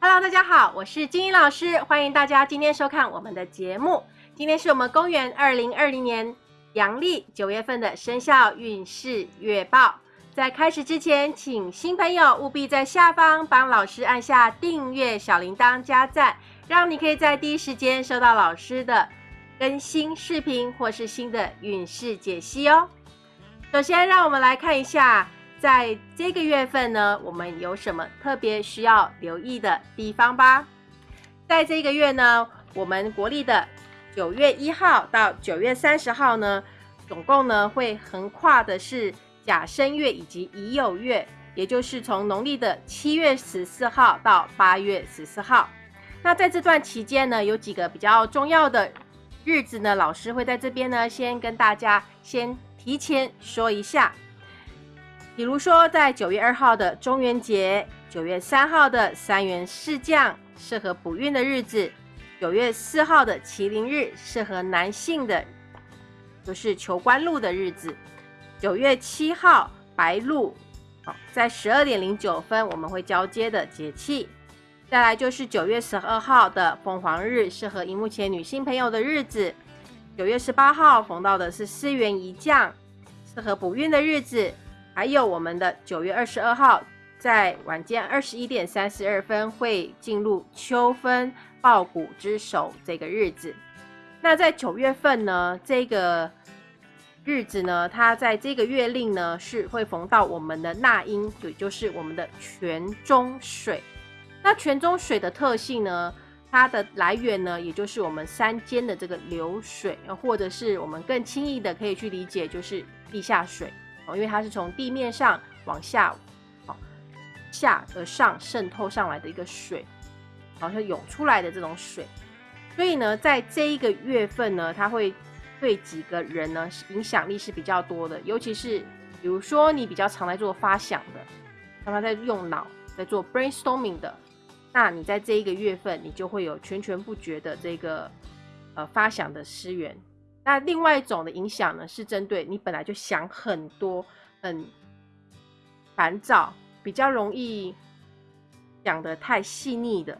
Hello，大家好，我是金英老师，欢迎大家今天收看我们的节目。今天是我们公元二零二零年阳历九月份的生肖运势月报。在开始之前，请新朋友务必在下方帮老师按下订阅、小铃铛、加赞，让你可以在第一时间收到老师的更新视频或是新的运势解析哦。首先，让我们来看一下。在这个月份呢，我们有什么特别需要留意的地方吧？在这个月呢，我们国历的九月一号到九月三十号呢，总共呢会横跨的是甲申月以及乙酉月，也就是从农历的七月十四号到八月十四号。那在这段期间呢，有几个比较重要的日子呢，老师会在这边呢先跟大家先提前说一下。比如说，在九月二号的中元节，九月三号的三元四将，适合补运的日子；九月四号的麒麟日，适合男性的，就是求官禄的日子；九月七号白露，好，在十二点零九分我们会交接的节气。再来就是九月十二号的凤凰日，适合荧幕前女性朋友的日子；九月十八号逢到的是四元一将，适合补运的日子。还有我们的九月二十二号，在晚间二十一点三十二分会进入秋分报谷之首这个日子。那在九月份呢，这个日子呢，它在这个月令呢是会逢到我们的纳音，也就是我们的泉中水。那泉中水的特性呢，它的来源呢，也就是我们山间的这个流水，或者是我们更轻易的可以去理解，就是地下水。因为它是从地面上往下，哦下而上渗透上来的一个水，好像涌出来的这种水，所以呢，在这一个月份呢，它会对几个人呢影响力是比较多的，尤其是比如说你比较常来做发想的，常常在用脑在做 brainstorming 的，那你在这一个月份，你就会有全全不绝的这个呃发想的资源。那另外一种的影响呢，是针对你本来就想很多、很烦躁、比较容易讲的太细腻的，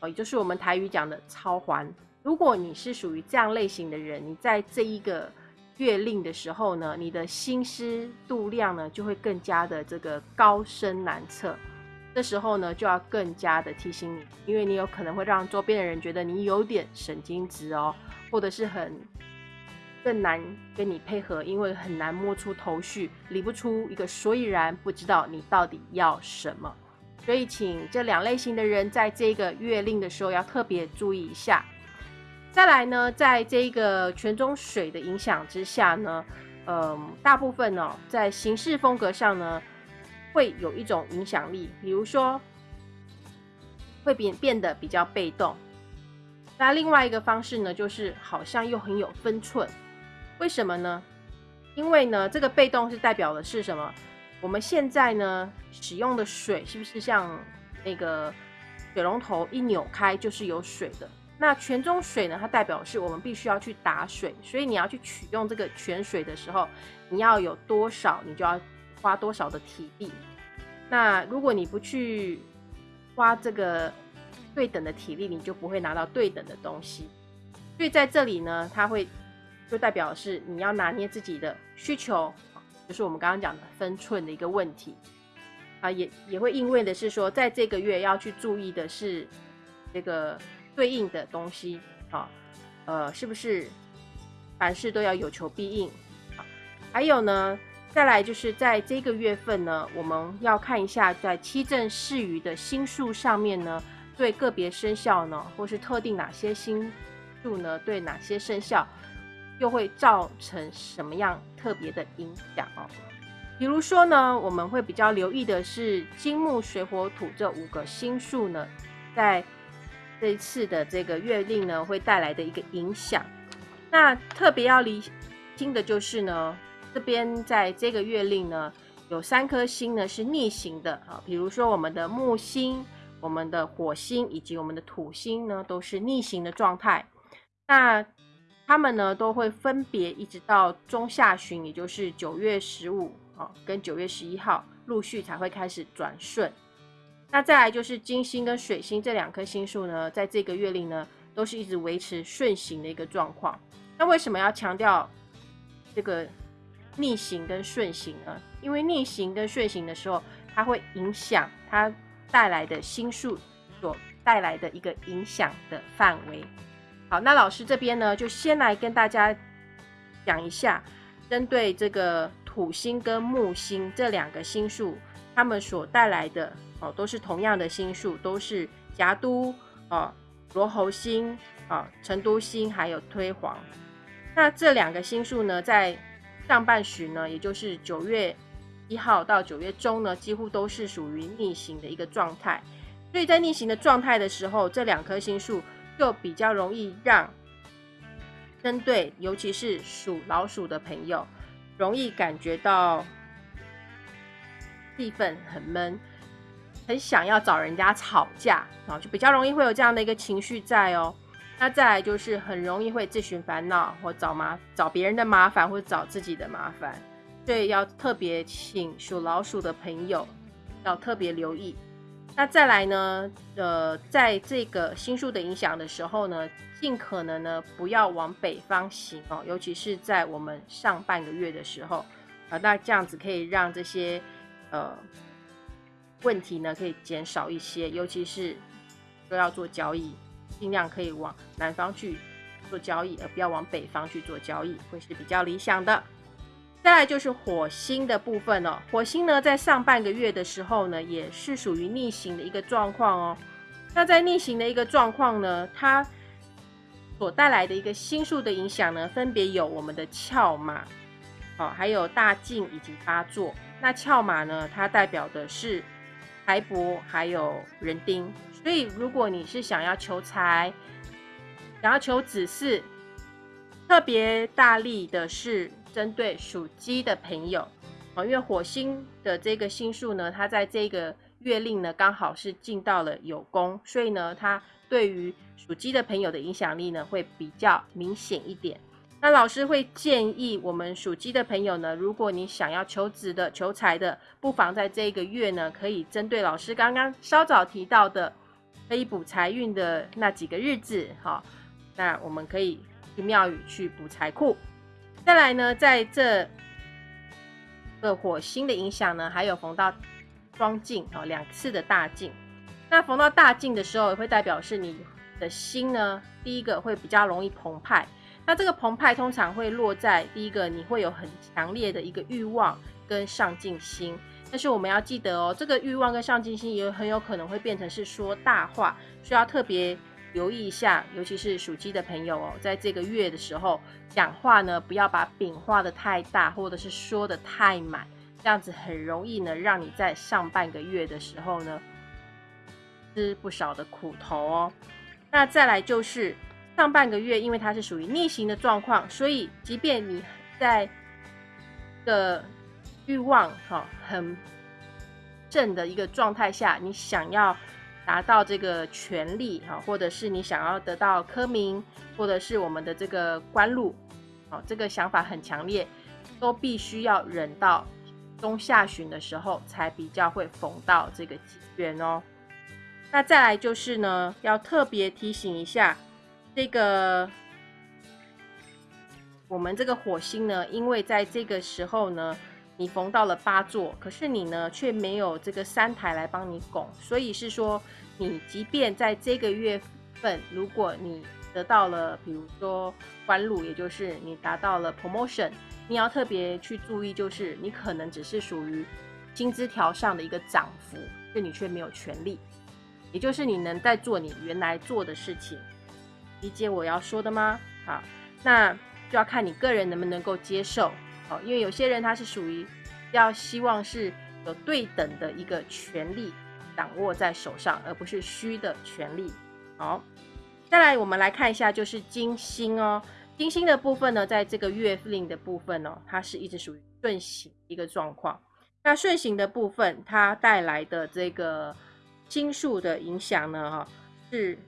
哦，也就是我们台语讲的超环。如果你是属于这样类型的人，你在这一个月令的时候呢，你的心思度量呢就会更加的这个高深难测。这时候呢，就要更加的提醒你，因为你有可能会让周边的人觉得你有点神经质哦。或者是很更难跟你配合，因为很难摸出头绪，理不出一个所以然，不知道你到底要什么。所以，请这两类型的人在这个月令的时候要特别注意一下。再来呢，在这个泉中水的影响之下呢，嗯，大部分呢在行事风格上呢会有一种影响力，比如说会变变得比较被动。那另外一个方式呢，就是好像又很有分寸，为什么呢？因为呢，这个被动是代表的是什么？我们现在呢使用的水是不是像那个水龙头一扭开就是有水的？那泉中水呢，它代表是我们必须要去打水，所以你要去取用这个泉水的时候，你要有多少，你就要花多少的体力。那如果你不去花这个，对等的体力，你就不会拿到对等的东西。所以在这里呢，它会就代表是你要拿捏自己的需求，就是我们刚刚讲的分寸的一个问题啊，也也会因为的是说，在这个月要去注意的是这个对应的东西啊，呃，是不是凡事都要有求必应？啊，还有呢，再来就是在这个月份呢，我们要看一下在七正四余的星数上面呢。对个别生肖呢，或是特定哪些星数呢，对哪些生肖又会造成什么样特别的影响哦？比如说呢，我们会比较留意的是金木水火土这五个星数呢，在这一次的这个月令呢，会带来的一个影响。那特别要离清的就是呢，这边在这个月令呢，有三颗星呢是逆行的啊，比如说我们的木星。我们的火星以及我们的土星呢，都是逆行的状态。那他们呢，都会分别一直到中下旬，也就是九月十五啊，跟九月十一号，陆续才会开始转顺。那再来就是金星跟水星这两颗星数呢，在这个月令呢，都是一直维持顺行的一个状况。那为什么要强调这个逆行跟顺行呢？因为逆行跟顺行的时候，它会影响它带来的星数所带来的一个影响的范围。好，那老师这边呢，就先来跟大家讲一下，针对这个土星跟木星这两个星数，它们所带来的。哦，都是同样的星数，都是夹都哦，罗侯星啊，成都星还有推黄。那这两个星数呢，在上半旬呢，也就是九月一号到九月中呢，几乎都是属于逆行的一个状态。所以在逆行的状态的时候，这两颗星数就比较容易让针对，尤其是属老鼠的朋友，容易感觉到气氛很闷。很想要找人家吵架啊，就比较容易会有这样的一个情绪在哦。那再来就是很容易会自寻烦恼，或找麻找别人的麻烦，或找自己的麻烦。所以要特别请属老鼠的朋友要特别留意。那再来呢，呃，在这个星数的影响的时候呢，尽可能呢不要往北方行哦，尤其是在我们上半个月的时候啊，那这样子可以让这些呃。问题呢可以减少一些，尤其是都要做交易，尽量可以往南方去做交易，而不要往北方去做交易，会是比较理想的。再来就是火星的部分哦，火星呢在上半个月的时候呢，也是属于逆行的一个状况哦。那在逆行的一个状况呢，它所带来的一个星数的影响呢，分别有我们的翘马，哦，还有大进以及八座。那翘马呢，它代表的是。财帛还有人丁，所以如果你是想要求财、想要求子嗣，特别大力的是针对属鸡的朋友啊，因为火星的这个星数呢，它在这个月令呢刚好是进到了有宫，所以呢，它对于属鸡的朋友的影响力呢会比较明显一点。那老师会建议我们属鸡的朋友呢，如果你想要求职的、求财的，不妨在这个月呢，可以针对老师刚刚稍早提到的，可以补财运的那几个日子，哈，那我们可以去庙宇去补财库。再来呢，在这个火星的影响呢，还有逢到双镜哦，两次的大镜。那逢到大镜的时候，会代表是你的心呢，第一个会比较容易澎湃。那这个澎湃通常会落在第一个，你会有很强烈的一个欲望跟上进心。但是我们要记得哦，这个欲望跟上进心也很有可能会变成是说大话，需要特别留意一下。尤其是属鸡的朋友哦，在这个月的时候讲话呢，不要把饼画的太大，或者是说的太满，这样子很容易呢，让你在上半个月的时候呢，吃不少的苦头哦。那再来就是。上半个月，因为它是属于逆行的状况，所以即便你在的欲望哈很正的一个状态下，你想要达到这个权利哈，或者是你想要得到科名，或者是我们的这个官禄，哦，这个想法很强烈，都必须要忍到中下旬的时候，才比较会逢到这个机缘哦。那再来就是呢，要特别提醒一下。这个我们这个火星呢，因为在这个时候呢，你逢到了八座，可是你呢却没有这个三台来帮你拱，所以是说，你即便在这个月份，如果你得到了，比如说官禄，也就是你达到了 promotion，你要特别去注意，就是你可能只是属于薪资条上的一个涨幅，就你却没有权利，也就是你能在做你原来做的事情。理解我要说的吗？好，那就要看你个人能不能够接受。好，因为有些人他是属于要希望是有对等的一个权利掌握在手上，而不是虚的权利。好，再来我们来看一下，就是金星哦，金星的部分呢，在这个月令的部分哦，它是一直属于顺行一个状况。那顺行的部分，它带来的这个星数的影响呢，哈，是。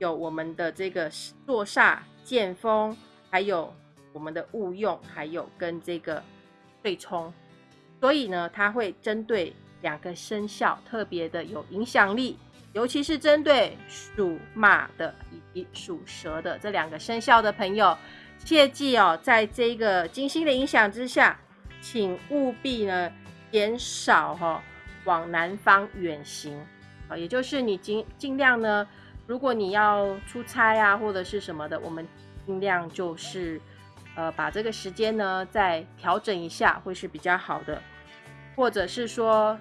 有我们的这个坐煞、剑锋，还有我们的误用，还有跟这个对冲，所以呢，它会针对两个生肖特别的有影响力，尤其是针对属马的以及属蛇的这两个生肖的朋友，切记哦，在这个金星的影响之下，请务必呢减少哈往南方远行。啊，也就是你尽尽量呢，如果你要出差啊或者是什么的，我们尽量就是呃把这个时间呢再调整一下，会是比较好的，或者是说。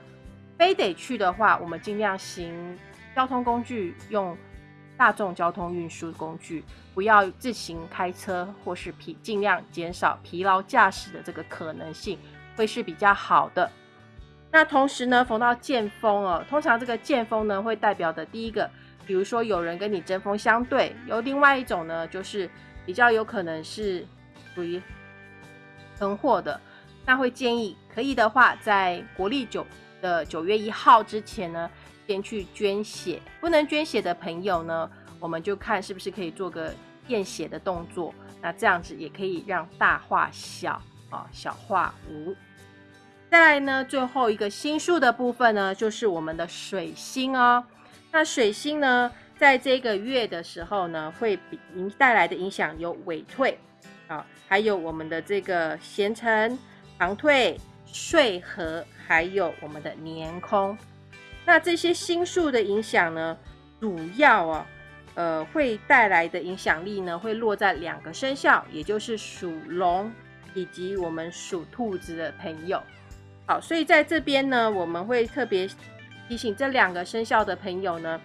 非得去的话，我们尽量行交通工具，用大众交通运输工具，不要自行开车，或是疲尽量减少疲劳驾驶的这个可能性，会是比较好的。那同时呢，逢到剑锋哦，通常这个剑锋呢，会代表的第一个，比如说有人跟你针锋相对；有另外一种呢，就是比较有可能是属于囤货的。那会建议可以的话，在国历九。的九月一号之前呢，先去捐血。不能捐血的朋友呢，我们就看是不是可以做个验血的动作。那这样子也可以让大化小啊，小化无。再来呢，最后一个星数的部分呢，就是我们的水星哦。那水星呢，在这个月的时候呢，会影带来的影响有尾退啊，还有我们的这个咸辰、长退、岁合。还有我们的年空，那这些星数的影响呢，主要啊，呃，会带来的影响力呢，会落在两个生肖，也就是属龙以及我们属兔子的朋友。好，所以在这边呢，我们会特别提醒这两个生肖的朋友呢，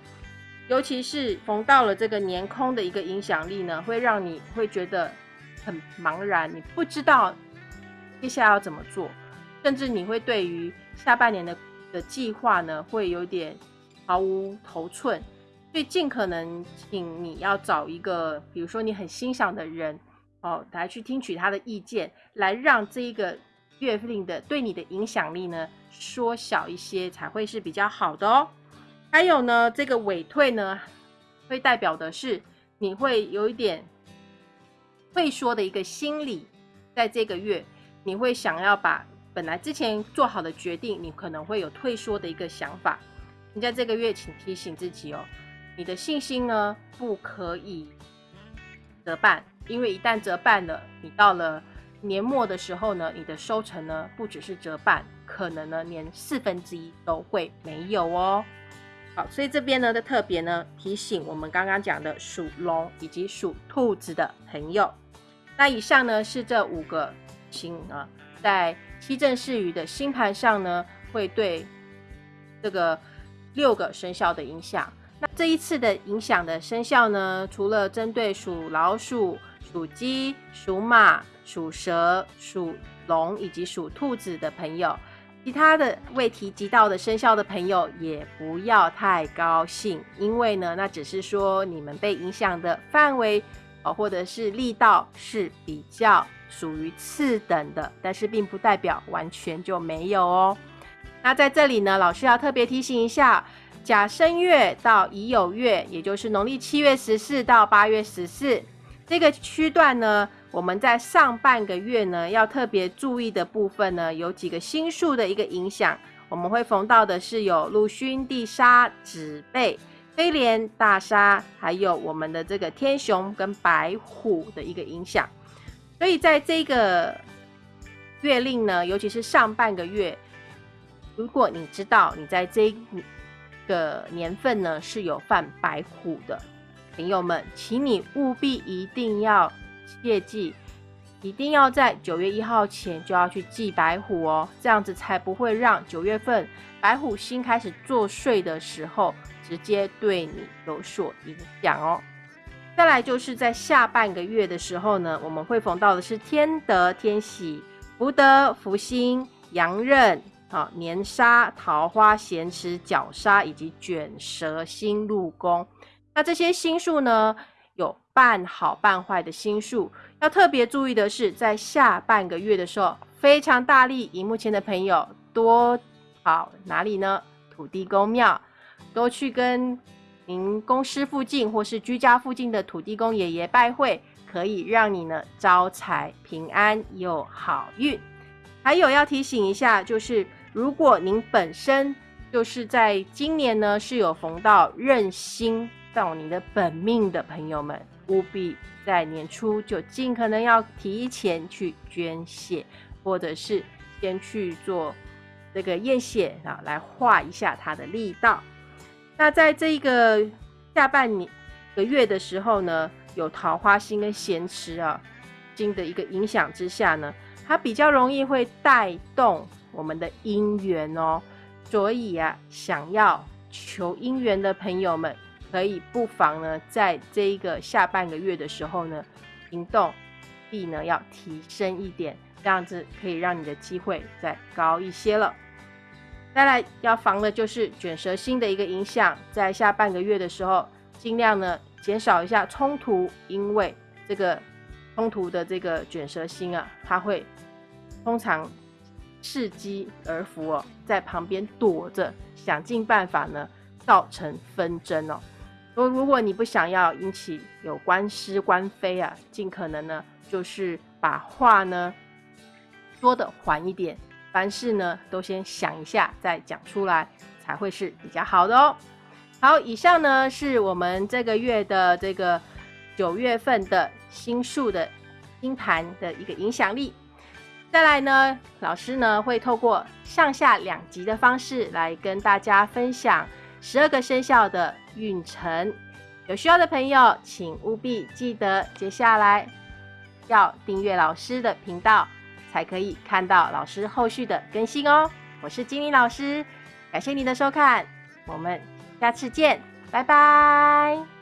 尤其是逢到了这个年空的一个影响力呢，会让你会觉得很茫然，你不知道接下来要怎么做。甚至你会对于下半年的的计划呢，会有点毫无头寸，所以尽可能请你要找一个，比如说你很欣赏的人哦，来去听取他的意见，来让这一个月令的对你的影响力呢缩小一些，才会是比较好的哦。还有呢，这个尾退呢，会代表的是你会有一点会说的一个心理，在这个月你会想要把。本来之前做好的决定，你可能会有退缩的一个想法。你在这个月，请提醒自己哦，你的信心呢不可以折半，因为一旦折半了，你到了年末的时候呢，你的收成呢不只是折半，可能呢连四分之一都会没有哦。好，所以这边呢的特别呢提醒我们刚刚讲的属龙以及属兔子的朋友。那以上呢是这五个星啊。在七正四余的星盘上呢，会对这个六个生肖的影响。那这一次的影响的生肖呢，除了针对属老鼠、属鸡、属马、属蛇、属龙以及属兔子的朋友，其他的未提及到的生肖的朋友也不要太高兴，因为呢，那只是说你们被影响的范围哦，或者是力道是比较。属于次等的，但是并不代表完全就没有哦。那在这里呢，老师要特别提醒一下，甲申月到乙酉月，也就是农历七月十四到八月十四这个区段呢，我们在上半个月呢，要特别注意的部分呢，有几个星数的一个影响。我们会逢到的是有禄勋、地沙、子背、飞廉、大沙，还有我们的这个天雄跟白虎的一个影响。所以在这个月令呢，尤其是上半个月，如果你知道你在这个年份呢是有犯白虎的朋友们，请你务必一定要切记，一定要在九月一号前就要去祭白虎哦，这样子才不会让九月份白虎星开始作祟的时候，直接对你有所影响哦。再来就是在下半个月的时候呢，我们会逢到的是天德、天喜、福德、福星、羊刃、啊年杀、桃花、咸池、绞杀以及卷舌星入宫。那这些星数呢，有半好半坏的星数。要特别注意的是，在下半个月的时候，非常大力，荧幕前的朋友多跑哪里呢？土地公庙，多去跟。您公司附近或是居家附近的土地公爷爷拜会，可以让你呢招财平安又好运。还有要提醒一下，就是如果您本身就是在今年呢是有逢到任星到你的本命的朋友们，务必在年初就尽可能要提前去捐血，或者是先去做这个验血啊，来化一下它的力道。那在这个下半年个月的时候呢，有桃花星跟咸池啊星的一个影响之下呢，它比较容易会带动我们的姻缘哦。所以啊，想要求姻缘的朋友们，可以不妨呢，在这一个下半个月的时候呢，行动力呢要提升一点，这样子可以让你的机会再高一些了。再来要防的就是卷舌星的一个影响，在下半个月的时候，尽量呢减少一下冲突，因为这个冲突的这个卷舌星啊，它会通常伺机而伏哦，在旁边躲着，想尽办法呢造成纷争哦。如如果你不想要引起有官司官非啊，尽可能呢就是把话呢说的缓一点。凡事呢，都先想一下再讲出来，才会是比较好的哦。好，以上呢是我们这个月的这个九月份的星数的星盘的一个影响力。再来呢，老师呢会透过上下两集的方式来跟大家分享十二个生肖的运程。有需要的朋友，请务必记得接下来要订阅老师的频道。才可以看到老师后续的更新哦。我是金玲老师，感谢您的收看，我们下次见，拜拜。